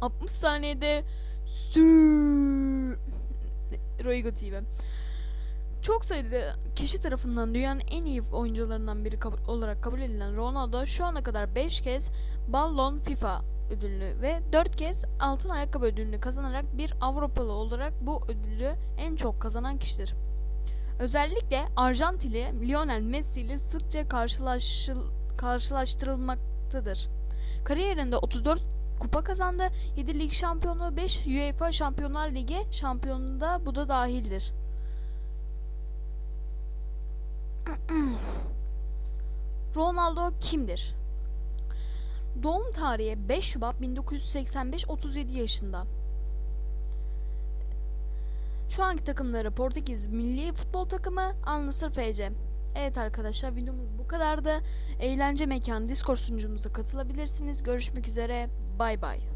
60 saniyede Roigo TV. Çok sayıda kişi tarafından dünyanın en iyi oyuncularından biri kab- olarak kabul edilen Ronaldo şu ana kadar 5 kez Ballon FIFA ödülünü ve 4 kez altın ayakkabı ödülünü kazanarak bir Avrupalı olarak bu ödülü en çok kazanan kişidir. Özellikle Arjantinli Lionel Messi ile sıkça karşılaştırılmaktadır. Kariyerinde 34 kupa kazandı, 7 lig şampiyonu, 5 UEFA Şampiyonlar Ligi şampiyonu da bu da dahildir. Ronaldo kimdir? Doğum tarihi 5 Şubat 1985 37 yaşında. Şu anki takımları Portekiz Milli Futbol Takımı Nassr FC. Evet arkadaşlar videomuz bu kadardı. Eğlence mekanı Discord sunucumuza katılabilirsiniz. Görüşmek üzere. Bay bay.